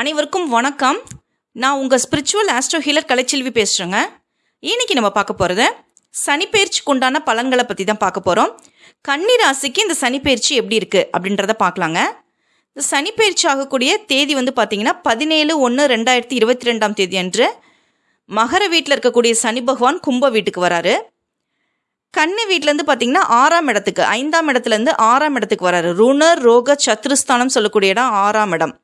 அனைவருக்கும் வணக்கம். நான் உங்கள் ஸ்பிரிச்சுவல் ஆஸ்ட்ரோ ஹீலர் கலைச்செல்வி பேசுகிறேங்க இன்னைக்கு நம்ம பார்க்க போகிறது சனிப்பெயர்ச்சிக்கு உண்டான பலன்களை பற்றி தான் பார்க்க போகிறோம் கன்னி ராசிக்கு இந்த சனிப்பெயர்ச்சி எப்படி இருக்குது அப்படின்றத பார்க்கலாங்க. இந்த சனிப்பெயர்ச்சி ஆகக்கூடிய தேதி வந்து பார்த்திங்கன்னா பதினேழு ஒன்று ரெண்டாயிரத்தி இருபத்தி ரெண்டாம் தேதி அன்று மகர வீட்டில் இருக்கக்கூடிய சனி பகவான் கும்ப வீட்டுக்கு வராரு. கன்னி வீட்டிலேருந்து பார்த்தீங்கன்னா ஆறாம் இடத்துக்கு ஐந்தாம் இடத்துலேருந்து ஆறாம் இடத்துக்கு வராரு. ருணர் ரோக சத்ருஸ்தானம் சொல்லக்கூடிய இடம் ஆறாம் இடம்.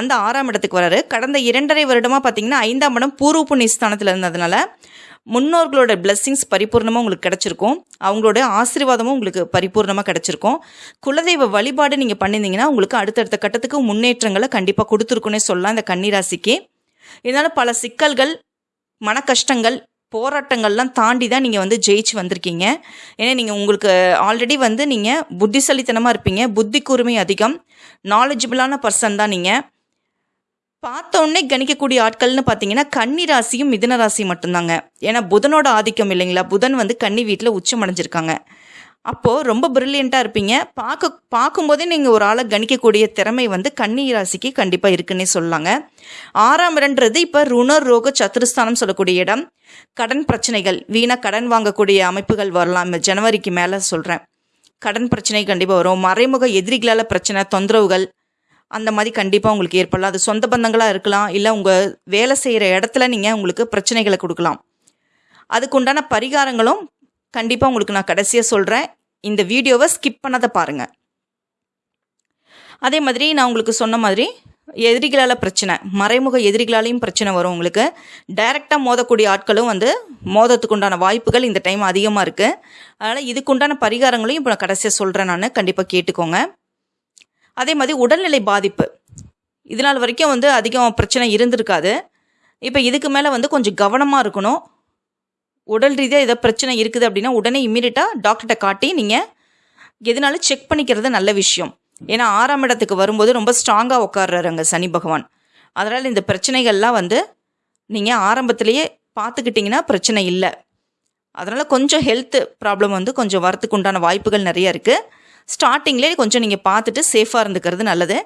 அந்த ஆறாம் இடத்துக்கு வராரு. கடந்த இரண்டரை வருடமாக பார்த்தீங்கன்னா ஐந்தாம் இடம் பூர்வ புண்ணிய ஸ்தானத்தில் இருந்ததுனால முன்னோர்களோட பிளெஸ்ஸிங்ஸ் பரிபூர்ணமாக உங்களுக்கு கிடச்சிருக்கும். அவங்களோட ஆசீர்வாதமும் உங்களுக்கு பரிபூர்ணமாக கிடச்சிருக்கும். குலதெய்வ வழிபாடு நீங்கள் பண்ணியிருந்தீங்கன்னா உங்களுக்கு அடுத்தடுத்த கட்டத்துக்கு முன்னேற்றங்களை கண்டிப்பாக கொடுத்துருக்குன்னே சொல்லலாம் இந்த கன்னிராசிக்கு. இதனால் பல சிக்கல்கள் மன கஷ்டங்கள் போராட்டங்கள்லாம் தாண்டி தான் நீங்கள் வந்து ஜெயிச்சு வந்திருக்கீங்க. ஏன்னா நீங்கள் உங்களுக்கு ஆல்ரெடி வந்து நீங்கள் புத்திசாலித்தனமாக இருப்பீங்க. புத்தி கூர்மை அதிகம் நாலேஜபிளான பர்சன் தான் நீங்கள் பார்த்த உடனே கணிக்கக்கூடிய ஆட்கள்னு பார்த்தீங்கன்னா கன்னி ராசியும் மிதன ராசியும் மட்டும்தாங்க. ஏன்னா புதனோட ஆதிக்கம் இல்லைங்களா? புதன் வந்து கன்னி வீட்டில் உச்சம் அடைஞ்சிருக்காங்க. அப்போது ரொம்ப பிரில்லியண்ட்டாக இருப்பீங்க. பார்க்க பார்க்கும்போதே நீங்கள் ஒரு ஆளை கணிக்கக்கூடிய திறமை வந்து கன்னி ராசிக்கு கண்டிப்பாக இருக்குன்னே சொல்லலாங்க. ஆறாம் இடன்றது இப்போ ருணர் ரோக சத்துருஸ்தானம் சொல்லக்கூடிய இடம். கடன் பிரச்சனைகள் வீணாக கடன் வாங்கக்கூடிய அமைப்புகள் வரலாம். ஜனவரிக்கு மேலே சொல்கிறேன் கடன் பிரச்சனை கண்டிப்பாக வரும். மறைமுக எதிரிகளால் பிரச்சனை தொந்தரவுகள் அந்த மாதிரி கண்டிப்பாக உங்களுக்கு ஏற்படலாம். அது சொந்த பந்தங்களாக இருக்கலாம் இல்லை உங்கள் வேலை செய்கிற இடத்துல நீங்கள் உங்களுக்கு பிரச்சனைகளை கொடுக்கலாம். அதுக்குண்டான பரிகாரங்களும் கண்டிப்பாக உங்களுக்கு நான் கடைசியாக சொல்கிறேன் இந்த வீடியோவை ஸ்கிப் பண்ணாத பாருங்கள் அதே மாதிரி நான் உங்களுக்கு சொன்ன மாதிரி எதிரிகளால் பிரச்சனை மறைமுக எதிரிகளாலையும் பிரச்சனை வரும் உங்களுக்கு. டைரெக்டாக மோதக்கூடிய ஆட்களும் வந்து மோதத்துக்கு உண்டான வாய்ப்புகள் இந்த டைம் அதிகமாக இருக்குது அதனால் இதுக்குண்டான பரிகாரங்களையும் இப்போ நான் கடைசியாக சொல்கிறேன் நான் கண்டிப்பாக கேட்டுக்கோங்க. அதே மாதிரி உடல்நிலை பாதிப்பு. இது நாள் வரைக்கும் வந்து அதிகம் பிரச்சனை இருந்திருக்காது. இப்போ இதுக்கு மேலே வந்து கொஞ்சம் கவனமாக இருக்கணும். உடல் ரீதியாக ஏதோ பிரச்சனை இருக்குது அப்படின்னா உடனே இம்மீடியட்டாக டாக்டர்கிட்ட காட்டி நீங்கள் எதுனாலும் செக் பண்ணிக்கிறது நல்ல விஷயம். ஏன்னா ஆறாம் இடத்துக்கு வரும்போது ரொம்ப ஸ்ட்ராங்காக உட்காடுறாருங்க சனி பகவான். அதனால் இந்த பிரச்சனைகள்லாம் வந்து நீங்கள் ஆரம்பத்திலேயே பார்த்துக்கிட்டிங்கன்னா பிரச்சனை இல்லை. அதனால் கொஞ்சம் ஹெல்த் ப்ராப்ளம் வந்து கொஞ்சம் வரத்துக்கு உண்டான வாய்ப்புகள் நிறைய இருக்குது ஸ்டார்டிங்லேயே கொஞ்சம் நீங்கள் பார்த்துட்டு சேஃபாக இருந்துக்கிறது நல்லது.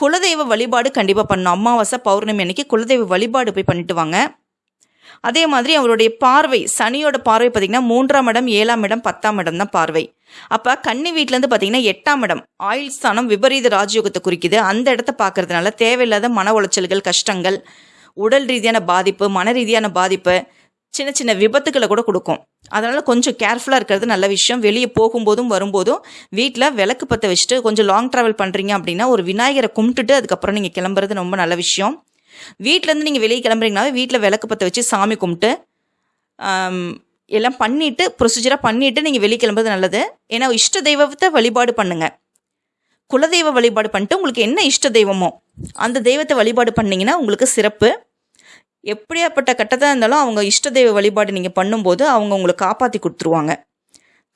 குலதெய்வ வழிபாடு கண்டிப்பாக பண்ணணும். அமாவாசை பௌர்ணமி அன்னைக்கு குலதெய்வ வழிபாடு போய் பண்ணிட்டு வாங்க. அதே மாதிரி அவருடைய பார்வை சனியோட பார்வை பார்த்திங்கன்னா மூன்றாம் இடம் ஏழாம் இடம் பத்தாம் இடம் தான் பார்வை. அப்போ கன்னி வீட்டிலேருந்து பார்த்தீங்கன்னா எட்டாம் இடம் ஆயுள் ஸ்தானம் விபரீத ராஜயோகத்தை குறிக்குது. அந்த இடத்த பார்க்கறதுனால தேவையில்லாத மன உளைச்சல்கள் கஷ்டங்கள் உடல் ரீதியான பாதிப்பு மன ரீதியான பாதிப்பு சின்ன சின்ன விபத்துக்களை கூட கொடுக்கும். அதனால் கொஞ்சம் கேர்ஃபுல்லாக இருக்கிறது நல்ல விஷயம். வெளியே போகும்போதும் வரும்போதும் வீட்டில் விளக்கு பற்ற வச்சுட்டு கொஞ்சம் லாங் ட்ராவல் பண்ணுறீங்க அப்படின்னா ஒரு விநாயகரை கும்பிட்டுட்டு அதுக்கப்புறம் நீங்கள் கிளம்புறது ரொம்ப நல்ல விஷயம். வீட்டிலேருந்து நீங்கள் வெளியே கிளம்புறீங்கனாவே வீட்டில் விளக்கு பற்ற வச்சு சாமி கும்பிட்டு எல்லாம் பண்ணிவிட்டு ப்ரொசீஜராக பண்ணிவிட்டு நீங்கள் வெளியே கிளம்புறது நல்லது. ஏன்னா இஷ்ட தெய்வத்தை வழிபாடு பண்ணுங்கள் குலதெய்வ வழிபாடு பண்ணிட்டு உங்களுக்கு என்ன இஷ்ட தெய்வமோ அந்த தெய்வத்தை வழிபாடு பண்ணிங்கன்னா உங்களுக்கு சிறப்பு. எப்படியாப்பட்ட கட்டத்தாக இருந்தாலும் அவங்க இஷ்ட தெய்வ வழிபாடு நீங்கள் பண்ணும்போது அவங்க உங்களை காப்பாற்றி கொடுத்துருவாங்க.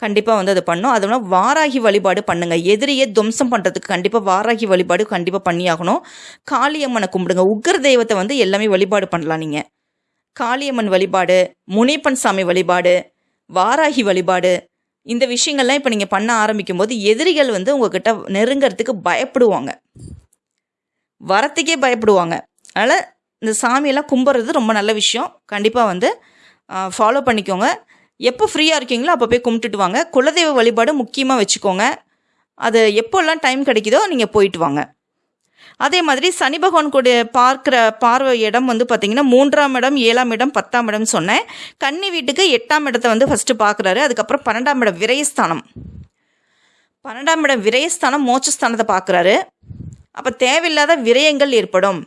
கண்டிப்பாக வந்து அதை பண்ணும். அதனால வாராகி வழிபாடு பண்ணுங்கள் எதிரியை துவம்சம் பண்ணுறதுக்கு கண்டிப்பாக வாராகி வழிபாடு கண்டிப்பாக பண்ணியாகணும். காளியம்மனை கும்பிடுங்க. உக்ர தெய்வத்தை வந்து எல்லாமே வழிபாடு பண்ணலாம் நீங்கள் காளியம்மன் வழிபாடு முனிப்பன் சாமி வழிபாடு வாராகி வழிபாடு இந்த விஷயங்கள்லாம் இப்போ நீங்கள் பண்ண ஆரம்பிக்கும் போது எதிரிகள் வந்து உங்ககிட்ட நெருங்கிறதுக்கு பயப்படுவாங்க. வரத்துக்கே பயப்படுவாங்க. அதனால் இந்த சாமியெல்லாம் கும்பிட்றது ரொம்ப நல்ல விஷயம். கண்டிப்பாக வந்து ஃபாலோ பண்ணிக்கோங்க. எப்போ ஃப்ரீயாக இருக்கீங்களோ அப்போ போய் கும்பிட்டுட்டு வாங்க. குலதெய்வ வழிபாடு முக்கியமாக வச்சுக்கோங்க. அது எப்போல்லாம் டைம் கிடைக்குதோ நீங்கள் போயிட்டு வாங்க. அதே மாதிரி சனி பகவான் கூட பார்க்குற பார்வை இடம் வந்து பார்த்திங்கன்னா மூன்றாம் இடம் ஏழாம் இடம் பத்தாம் இடம் சொன்னேன். கன்னி வீட்டுக்கு எட்டாம் இடத்தை வந்து ஃபஸ்ட்டு பார்க்குறாரு. அதுக்கப்புறம் பன்னெண்டாம் இடம் விரயஸ்தானம். பன்னெண்டாம் இடம் விரயஸ்தானம் மோட்சஸ்தானத்தை பார்க்குறாரு. அப்போ தேவையில்லாத விரயங்கள் ஏற்படும்.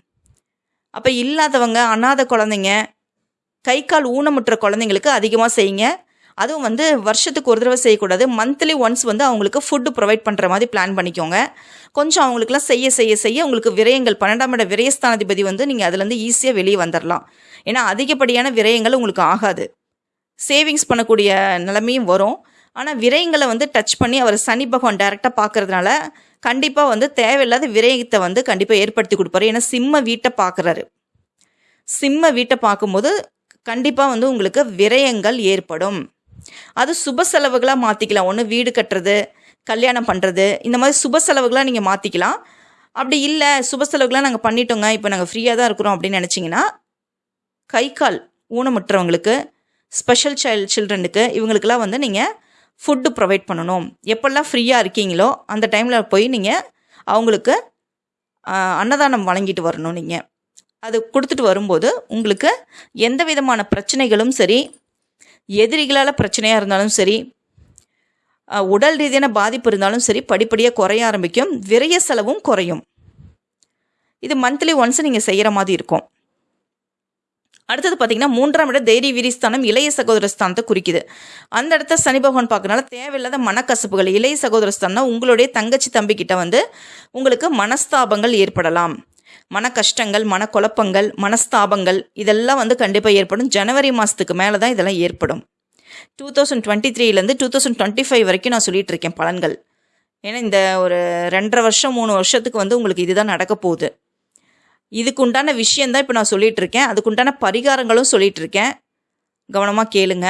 அப்போ இல்லாதவங்க அனாதை குழந்தைங்க கை கால் ஊனமுற்ற குழந்தைங்களுக்கு அதிகமாக செய்யுங்க. அதுவும் வந்து வருஷத்துக்கு ஒரு தடவை செய்யக்கூடாது. மந்த்லி ஒன்ஸ் வந்து அவங்களுக்கு ஃபுட்டு ப்ரொவைட் பண்ணுற மாதிரி பிளான் பண்ணிக்கோங்க. கொஞ்சம் அவங்களுக்குலாம் செய்ய செய்ய செய்ய உங்களுக்கு விரயங்கள் பன்னெண்டாம் இட விரயஸ்தானாதிபதி வந்து நீங்கள் அதுலேருந்து ஈஸியாக வெளியே வந்துடலாம் ஏன்னா அதிகப்படியான விரயங்கள் உங்களுக்கு ஆகாது. சேவிங்ஸ் பண்ணக்கூடிய நிலைமையும் வரும். ஆனால் விரயங்களை வந்து டச் பண்ணி அவர் சனி பகவான் டைரெக்டாக பார்க்கறதுனால கண்டிப்பாக வந்து தேவையில்லாத விரயத்தை வந்து கண்டிப்பாக ஏற்படுத்தி கொடுப்பாரு. ஏன்னா சிம்ம வீட்டை பார்க்குறாரு. சிம்ம வீட்டை பார்க்கும்போது கண்டிப்பாக வந்து உங்களுக்கு விரயங்கள் ஏற்படும். அது சுப செலவுகளாக மாற்றிக்கலாம் ஒன்று வீடு கட்டுறது கல்யாணம் பண்ணுறது இந்த மாதிரி சுப செலவுகளாக நீங்கள் மாற்றிக்கலாம் அப்படி இல்லை சுப செலவுகளாக நாங்கள் பண்ணிட்டோங்க. இப்போ நாங்கள் ஃப்ரீயாக தான் இருக்கிறோம் அப்படின்னு நினச்சிங்கன்னா கை கால் ஊனமுற்றவங்களுக்கு ஸ்பெஷல் சைல்டு சில்ட்ரனுக்கு இவங்களுக்கெல்லாம் வந்து நீங்கள் ஃபுட்டு ப்ரொவைட் பண்ணணும். எப்பெல்லாம் ஃப்ரீயாக இருக்கீங்களோ அந்த டைமில் போய் நீங்கள் அவங்களுக்கு அன்னதானம் வழங்கிட்டு வரணும் நீங்கள் அது கொடுத்துட்டு வரும்போது உங்களுக்கு எந்த விதமான பிரச்சனைகளும் சரி எதிரிகளால் பிரச்சனையாக இருந்தாலும் சரி உடல் ரீதியான பாதிப்பு இருந்தாலும் சரி படிப்படியாக குறைய ஆரம்பிக்கும் விரைய செலவும் குறையும். இது மந்த்லி ஒன்ஸ் நீங்கள் செய்கிற மாதிரி இருக்கும். அடுத்தது பார்த்தீங்கன்னா மூன்றாம் இடம் தைரிய வீரிஸ்தானம் இளைய சகோதர ஸ்தானத்தை குறிக்குது. அந்த இடத்த சனி பகவான் பார்க்கறனால தேவையில்லாத மனக்கசப்புகள் இளைய சகோதர ஸ்தானம் உங்களுடைய தங்கச்சி தம்பி கிட்ட வந்து உங்களுக்கு மனஸ்தாபங்கள் ஏற்படலாம். மன கஷ்டங்கள் மனக்குழப்பங்கள் மனஸ்தாபங்கள் இதெல்லாம் வந்து கண்டிப்பாக ஏற்படும். ஜனவரி மாதத்துக்கு மேலே தான் இதெல்லாம் ஏற்படும். டூ தௌசண்ட் டுவெண்ட்டி த்ரீலேருந்து டூ தௌசண்ட் டுவெண்ட்டி ஃபைவ் வரைக்கும் நான் சொல்லிட்டு இருக்கேன் பலன்கள். ஏன்னா இந்த ஒரு ரெண்டரை வருஷம் மூணு வருஷத்துக்கு வந்து உங்களுக்கு இதுதான் நடக்க போகுது. இதுக்கு உண்டான விஷயந்தான் இப்போ நான் சொல்லிகிட்டு இருக்கேன் அதுக்கு உண்டான பரிகாரங்களும் சொல்லிகிட்டு இருக்கேன் கவனமாக கேளுங்க.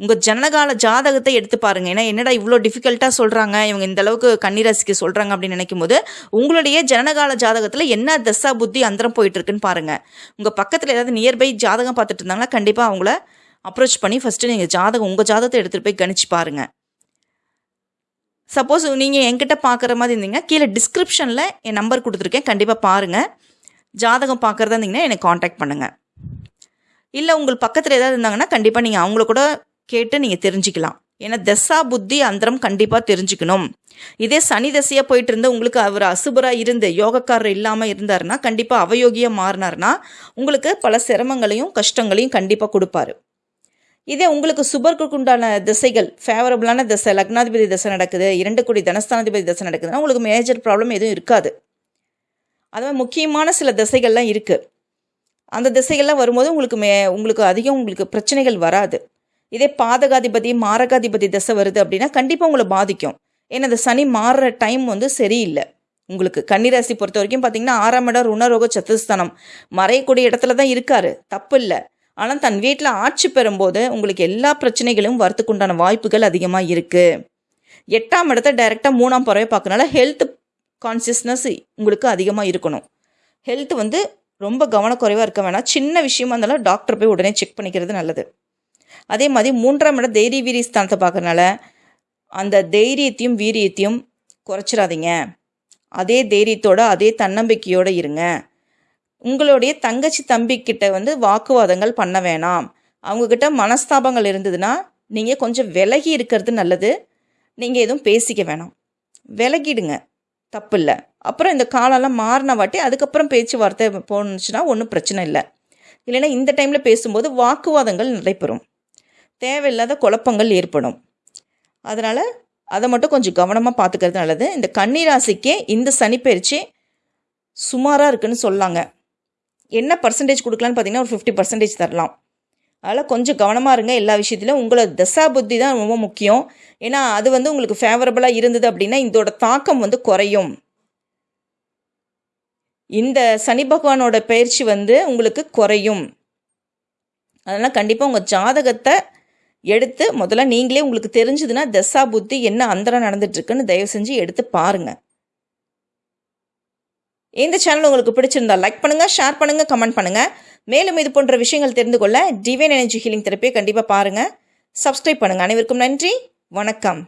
உங்கள் ஜனகால ஜாதகத்தை எடுத்து பாருங்கள் ஏன்னா என்னடா இவ்வளோ டிஃபிகல்ட்டாக சொல்கிறாங்க இவங்க இந்த அளவுக்கு கன்னிராசிக்கு சொல்கிறாங்க அப்படின்னு நினைக்கும் போது உங்களுடைய ஜனனகால ஜாதகத்தில் என்ன தசா புத்தி அந்தரம் போயிட்டுருக்குன்னு பாருங்கள் உங்கள் பக்கத்தில் ஏதாவது நியர்பை ஜாதகம் பார்த்துட்டு இருந்தாங்கன்னா கண்டிப்பாக அவங்கள அப்ரோச் பண்ணி ஃபஸ்ட்டு நீங்கள் ஜாதகம் உங்கள் ஜாதகத்தை எடுத்துகிட்டு போய் கணிச்சு பாருங்கள் சப்போஸ் நீங்கள் என்கிட்ட பார்க்குற மாதிரி இருந்தீங்கன்னா கீழே டிஸ்கிரிப்ஷனில் என் நம்பர் கொடுத்துருக்கேன். கண்டிப்பாக பாருங்கள் ஜாதகம் பார்க்குறதா இருந்தீங்கன்னா என்னை காண்டாக்ட் பண்ணுங்கள் இல்லை உங்கள் பக்கத்தில் ஏதாவது இருந்தாங்கன்னா கண்டிப்பாக நீங்கள் அவங்கள கூட கேட்டு நீங்கள் தெரிஞ்சுக்கலாம். ஏன்னா தசா புத்தி அந்தரம் கண்டிப்பாக தெரிஞ்சுக்கணும். இதே சனி தசையாக போயிட்டு இருந்து உங்களுக்கு அவர் அசுபராக இருந்து யோகக்காரர் இல்லாமல் இருந்தாருன்னா கண்டிப்பாக அவயோகியாக மாறினார்னா உங்களுக்கு பல சிரமங்களையும் கஷ்டங்களையும் கண்டிப்பாக கொடுப்பாரு. இதே உங்களுக்கு சுபர்க்கு உண்டான திசைகள் ஃபேவரபுளான திசை லக்னாதிபதி திசை நடக்குது இரண்டு கோடி தனஸ்தானாதிபதி திசை நடக்குதுன்னா உங்களுக்கு மேஜர் ப்ராப்ளம் எதுவும் இருக்காது. அதுமாதிரி முக்கியமான சில திசைகள்லாம் இருக்குது அந்த திசைகள்லாம் வரும்போது உங்களுக்கு மே உங்களுக்கு அதிகம் உங்களுக்கு பிரச்சனைகள் வராது. இதே பாதகாதிபதி மாரகாதிபதி திசை வருது அப்படின்னா கண்டிப்பாக உங்களை பாதிக்கும். ஏன்னா அந்த சனி மாறுற டைம் வந்து சரியில்லை. உங்களுக்கு கன்னிராசி பொறுத்த வரைக்கும் பார்த்தீங்கன்னா ஆறாம் இடம் ருணரோக சத்துஸ்தானம். மறையக்கூடிய இடத்துல தான் இருக்காரு. தப்பு இல்லை. ஆனால் தன் வீட்டில் ஆட்சி பெறும்போது உங்களுக்கு எல்லா பிரச்சனைகளும் வரத்துக்குண்டான வாய்ப்புகள் அதிகமாக இருக்குது எட்டாம் இடத்த டைரெக்டாக மூணாம் பறவை பார்க்கறனால ஹெல்த் கான்சியஸ்னஸ் உங்களுக்கு அதிகமாக இருக்கணும். ஹெல்த் வந்து ரொம்ப கவனக்குறைவாக இருக்க வேணாம். சின்ன விஷயமா இருந்தாலும் டாக்டர் போய் உடனே செக் பண்ணிக்கிறது நல்லது. அதே மாதிரி மூன்றாம் இடம் தைரிய வீரிய ஸ்தானத்தை பார்க்கறனால அந்த தைரியத்தையும் வீரியத்தையும் குறைச்சிடாதீங்க. அதே தைரியத்தோட அதே தன்னம்பிக்கையோடு இருங்க. உங்களுடைய தங்கச்சி தம்பிக்கிட்ட வந்து வாக்குவாதங்கள் பண்ண வேணாம். அவங்கக்கிட்ட மனஸ்தாபங்கள் இருந்ததுன்னா நீங்கள் கொஞ்சம் விலகி இருக்கிறது நல்லது. நீங்கள் எதுவும் பேசிக்க வேணாம். விலகிடுங்க. தப்பு இல்லை அப்புறம் இந்த காலம்லாம் மாறின வாட்டி அதுக்கப்புறம் பேச்சுவார்த்தை போணுச்சுன்னா ஒன்றும் பிரச்சனை இல்லை. இல்லைன்னா இந்த டைமில் பேசும்போது வாக்குவாதங்கள் நடைபெறும் தேவையில்லாத குழப்பங்கள் ஏற்படும். அதனால் அதை மட்டும் கொஞ்சம் கவனமாக பார்த்துக்கிறது நல்லது. இந்த கன்னிராசிக்கே இந்த சனிப்பயிற்சி சுமாராக இருக்குன்னு சொல்லாங்க. என்ன பர்சன்டேஜ் கொடுக்கலான்னு பார்த்தீங்கன்னா ஒரு ஃபிஃப்டி பர்சன்டேஜ் தரலாம். அதனால் கொஞ்சம் கவனமாக இருங்க எல்லா விஷயத்திலும். உங்களோட தசா புத்தி தான் ரொம்ப முக்கியம். ஏன்னா அது வந்து உங்களுக்கு ஃபேவரபுளாக இருந்தது அப்படின்னா இதோட தாக்கம் வந்து குறையும். இந்த சனி பகவானோட பயிற்சி வந்து உங்களுக்கு குறையும். அதனால் கண்டிப்பாக உங்கள் ஜாதகத்தை எடுத்து முதல்ல நீங்களே உங்களுக்கு தெரிஞ்சதுன்னா தசா புத்தி என்ன அந்தரம் நடந்துட்டுருக்குன்னு தயவு செஞ்சு எடுத்து பாருங்கள் இந்த சேனல் உங்களுக்கு பிடிச்சிருந்தா லைக் பண்ணுங்கள் ஷேர் பண்ணுங்கள் கமெண்ட் பண்ணுங்கள் மேலும் இது போன்ற விஷயங்கள் தெரிந்து கொள்ள டிவைன் எனர்ஜி ஹீலிங் தெரப்பியை கண்டிப்பாக பாருங்கள் சப்ஸ்கிரைப் பண்ணுங்கள் அனைவருக்கும் நன்றி. வணக்கம்.